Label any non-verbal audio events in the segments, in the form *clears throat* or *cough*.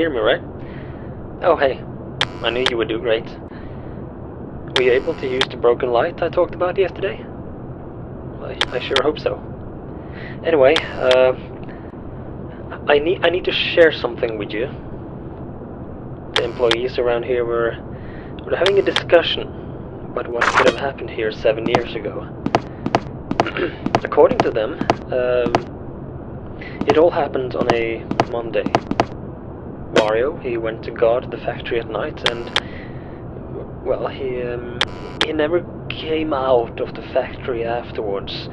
hear me, right? Oh, hey. I knew you would do great. Were you able to use the broken light I talked about yesterday? I, I sure hope so. Anyway, uh, I need I need to share something with you. The employees around here were were having a discussion about what could have happened here seven years ago. *clears throat* According to them, um, it all happened on a Monday. Mario, he went to guard the factory at night and, well, he, um, he never came out of the factory afterwards.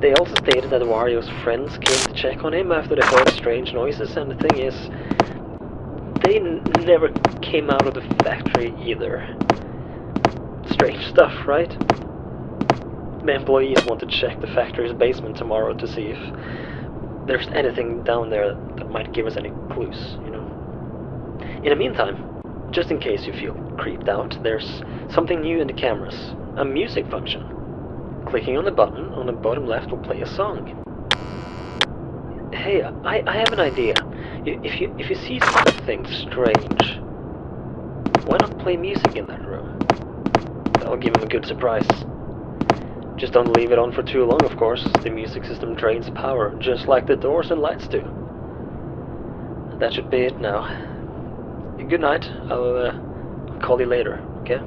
They also stated that Wario's friends came to check on him after they heard strange noises, and the thing is, they never came out of the factory either. Strange stuff, right? The employees want to check the factory's basement tomorrow to see if there's anything down there that might give us any clues, you know. In the meantime, just in case you feel creeped out, there's something new in the cameras. A music function. Clicking on the button on the bottom left will play a song. Hey, I, I have an idea. If you if you see something strange, why not play music in that room? That'll give him a good surprise. Just don't leave it on for too long, of course. The music system drains power, just like the doors and lights do. That should be it now. Good night. I'll, uh, call you later, okay?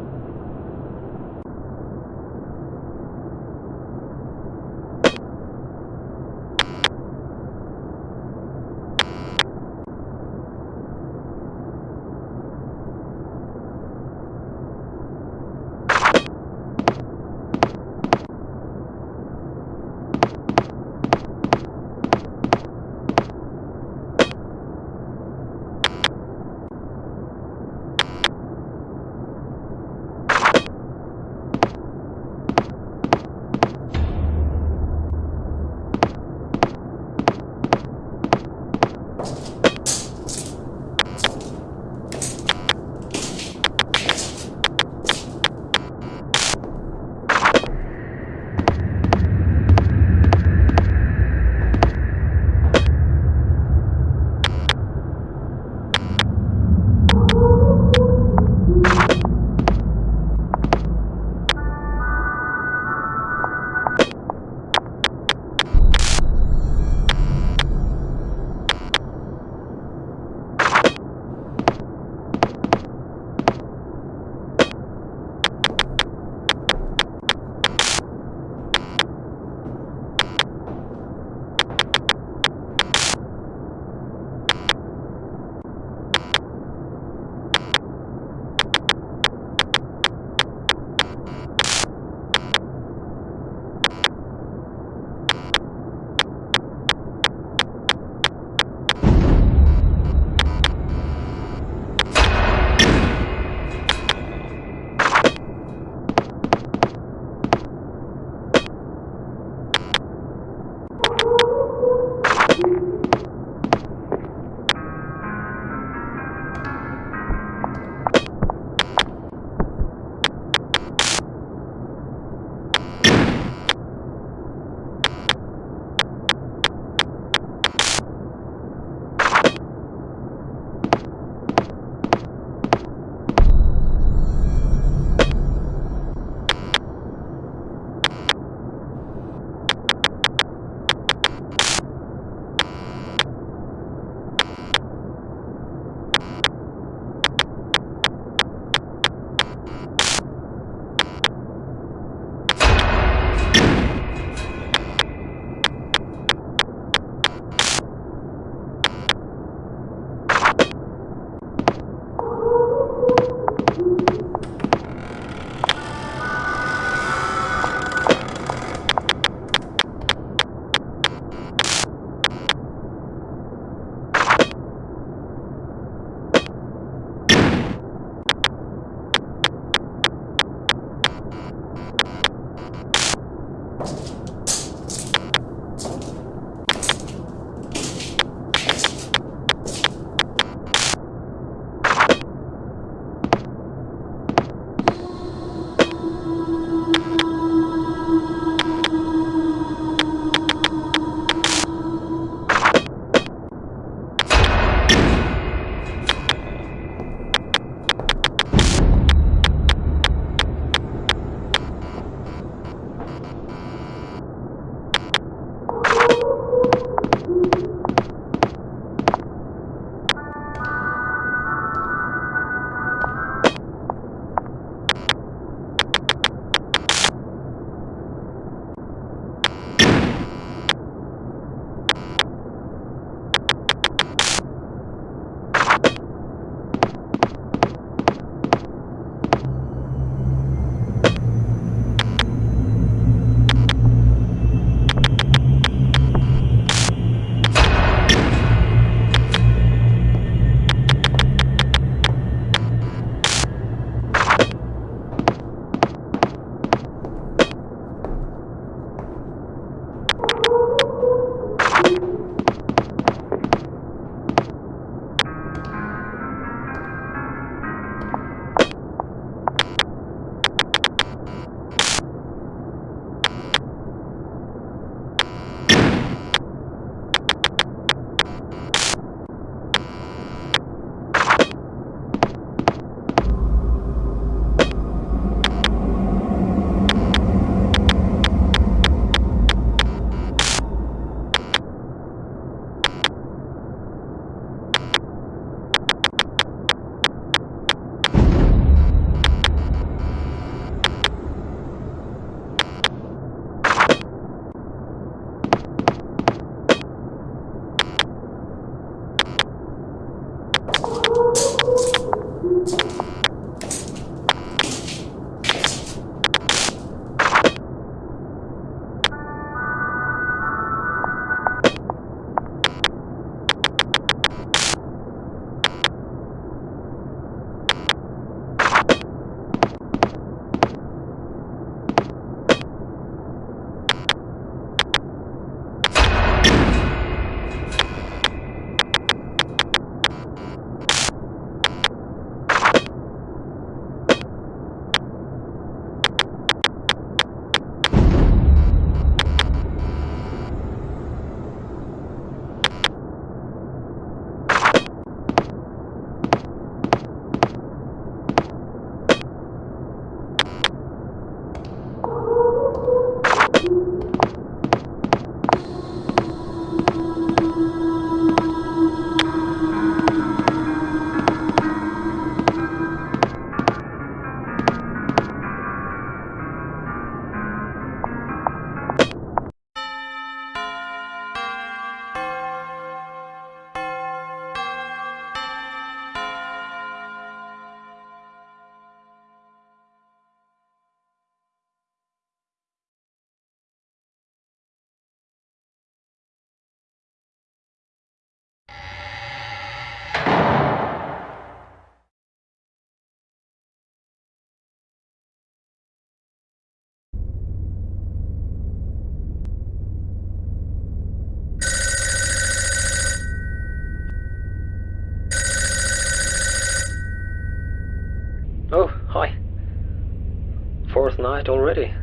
Already.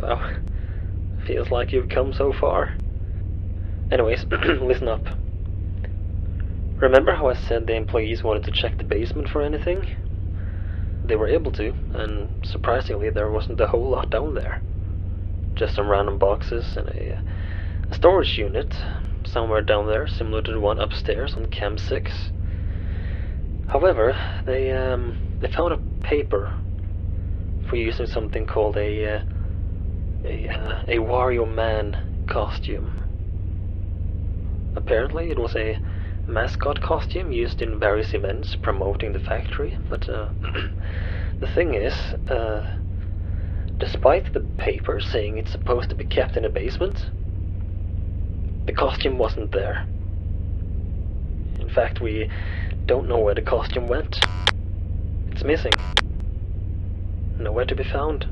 Wow. *laughs* Feels like you've come so far. Anyways, *clears throat* listen up. Remember how I said the employees wanted to check the basement for anything? They were able to, and surprisingly there wasn't a whole lot down there. Just some random boxes and a, a storage unit somewhere down there, similar to the one upstairs on Cam 6. However, they um, they found a paper for using something called a uh, a uh, a Wario Man costume. Apparently, it was a mascot costume used in various events promoting the factory. But uh, *clears throat* the thing is, uh, despite the paper saying it's supposed to be kept in a basement, the costume wasn't there. In fact, we don't know where the costume went. It's missing. Nowhere to be found.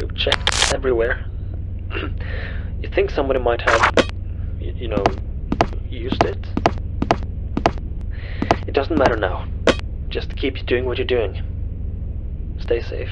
We've checked everywhere. *clears throat* you think somebody might have, you know, used it? It doesn't matter now. Just keep doing what you're doing. Stay safe.